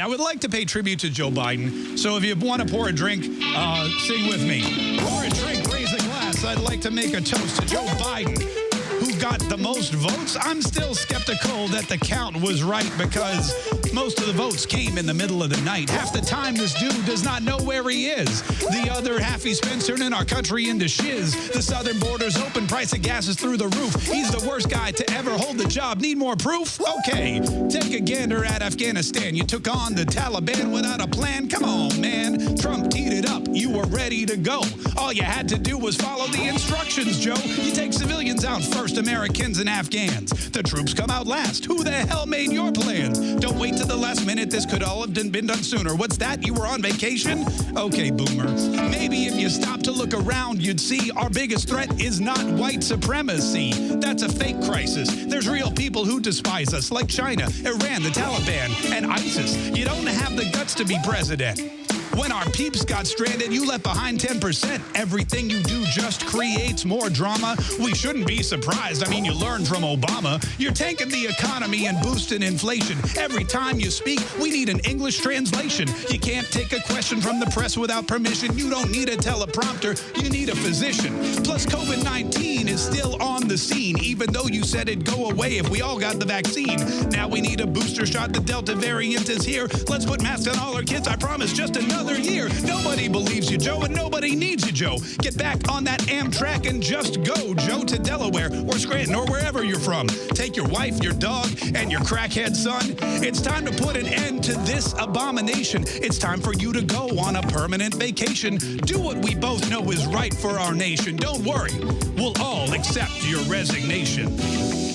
I would like to pay tribute to Joe Biden. So if you want to pour a drink, uh, sing with me. Pour a drink, raise a glass. I'd like to make a toast to Joe Biden, who got the most votes. I'm still skeptical that the count was right because most of the votes came in the middle of the night. Half the time, this dude does not know where he is. The other half, he spends turning our country into shiz. The southern border's open, price of gas is through the roof. He's the worst guy to ever hold the job. Need more proof? Okay, take a gander at Afghanistan. You took on the Taliban without a plan. Come on, man. Were ready to go. All you had to do was follow the instructions, Joe. You take civilians out first, Americans and Afghans. The troops come out last. Who the hell made your plans? Don't wait to the last minute. This could all have been done sooner. What's that? You were on vacation? Okay, boomer. Maybe if you stop to look around, you'd see our biggest threat is not white supremacy. That's a fake crisis. There's real people who despise us, like China, Iran, the Taliban, and ISIS. You don't have the guts to be president. When our peeps got stranded, you left behind 10%. Everything you do just creates more drama. We shouldn't be surprised. I mean, you learned from Obama. You're tanking the economy and boosting inflation. Every time you speak, we need an English translation. You can't take a question from the press without permission. You don't need a teleprompter. You need a physician. Plus, COVID-19 is still the scene, even though you said it'd go away if we all got the vaccine. Now we need a booster shot. The Delta variant is here. Let's put masks on all our kids. I promise just another year. Nobody believes you, Joe, Joe. Get back on that Amtrak and just go, Joe, to Delaware or Scranton or wherever you're from. Take your wife, your dog, and your crackhead son. It's time to put an end to this abomination. It's time for you to go on a permanent vacation. Do what we both know is right for our nation. Don't worry. We'll all accept your resignation.